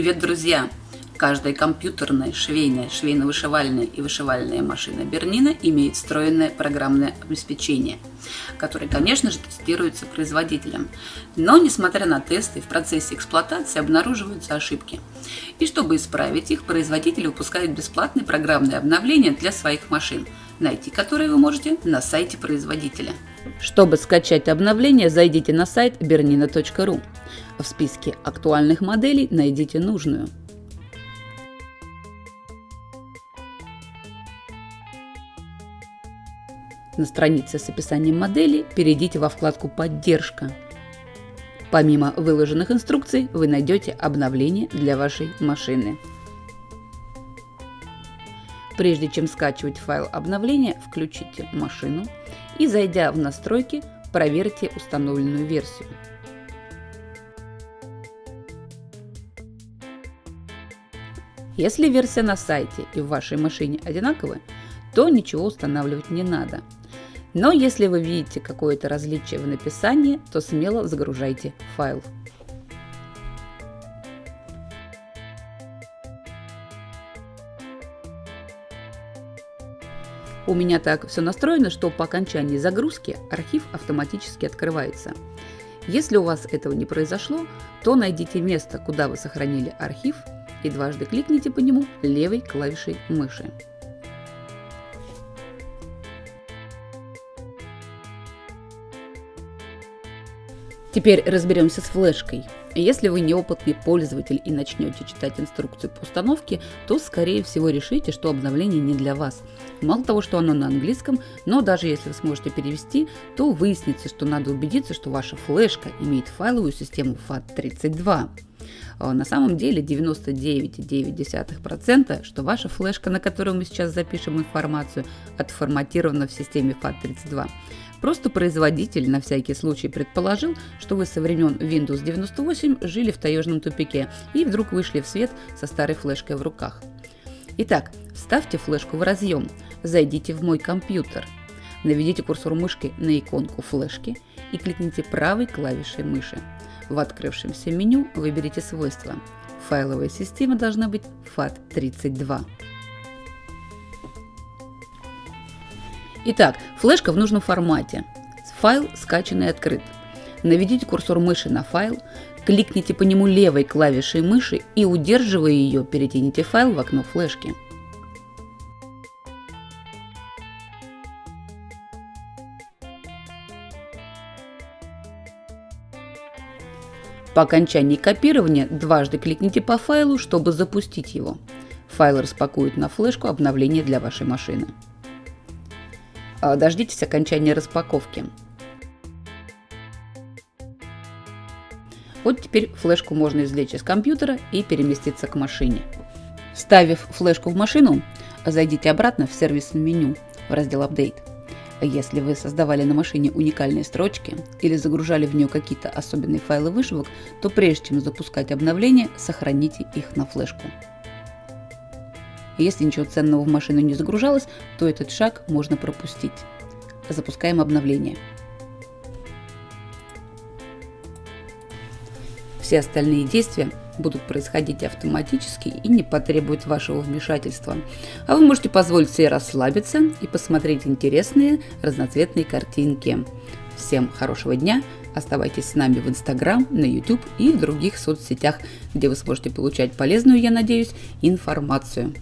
Привет, друзья! Каждая компьютерная, швейная, швейно-вышивальная и вышивальная машина Бернина имеет встроенное программное обеспечение, которое, конечно же, тестируется производителем. Но, несмотря на тесты, в процессе эксплуатации обнаруживаются ошибки. И чтобы исправить их, производитель выпускает бесплатные программные обновления для своих машин, найти которые вы можете на сайте производителя. Чтобы скачать обновление, зайдите на сайт bernina.ru. В списке актуальных моделей найдите нужную – на странице с описанием модели перейдите во вкладку «Поддержка». Помимо выложенных инструкций вы найдете обновление для вашей машины. Прежде чем скачивать файл обновления, включите машину и, зайдя в настройки, проверьте установленную версию. Если версия на сайте и в вашей машине одинаковы, то ничего устанавливать не надо – но если вы видите какое-то различие в написании, то смело загружайте файл. У меня так все настроено, что по окончании загрузки архив автоматически открывается. Если у вас этого не произошло, то найдите место, куда вы сохранили архив и дважды кликните по нему левой клавишей мыши. Теперь разберемся с флешкой. Если вы неопытный пользователь и начнете читать инструкцию по установке, то скорее всего решите, что обновление не для вас. Мало того, что оно на английском, но даже если вы сможете перевести, то выяснится, что надо убедиться, что ваша флешка имеет файловую систему FAT32. А на самом деле 99,9%, что ваша флешка, на которую мы сейчас запишем информацию, отформатирована в системе FAT32. Просто производитель на всякий случай предположил, что вы со времен Windows 98 жили в таежном тупике и вдруг вышли в свет со старой флешкой в руках. Итак, вставьте флешку в разъем, зайдите в «Мой компьютер», наведите курсор мышки на иконку флешки и кликните правой клавишей мыши. В открывшемся меню выберите свойства. Файловая система должна быть FAT32. Итак, флешка в нужном формате. Файл скачан и открыт. Наведите курсор мыши на файл, кликните по нему левой клавишей мыши и, удерживая ее, перетяните файл в окно флешки. По окончании копирования дважды кликните по файлу, чтобы запустить его. Файл распакует на флешку обновление для вашей машины. А, дождитесь окончания распаковки. Вот теперь флешку можно извлечь из компьютера и переместиться к машине. Вставив флешку в машину, зайдите обратно в сервисное меню в раздел «Update». Если вы создавали на машине уникальные строчки или загружали в нее какие-то особенные файлы вышивок, то прежде чем запускать обновление, сохраните их на флешку. Если ничего ценного в машину не загружалось, то этот шаг можно пропустить. Запускаем обновление. Все остальные действия будут происходить автоматически и не потребуют вашего вмешательства. А вы можете позволить себе расслабиться и посмотреть интересные разноцветные картинки. Всем хорошего дня! Оставайтесь с нами в Инстаграм, на YouTube и в других соцсетях, где вы сможете получать полезную, я надеюсь, информацию.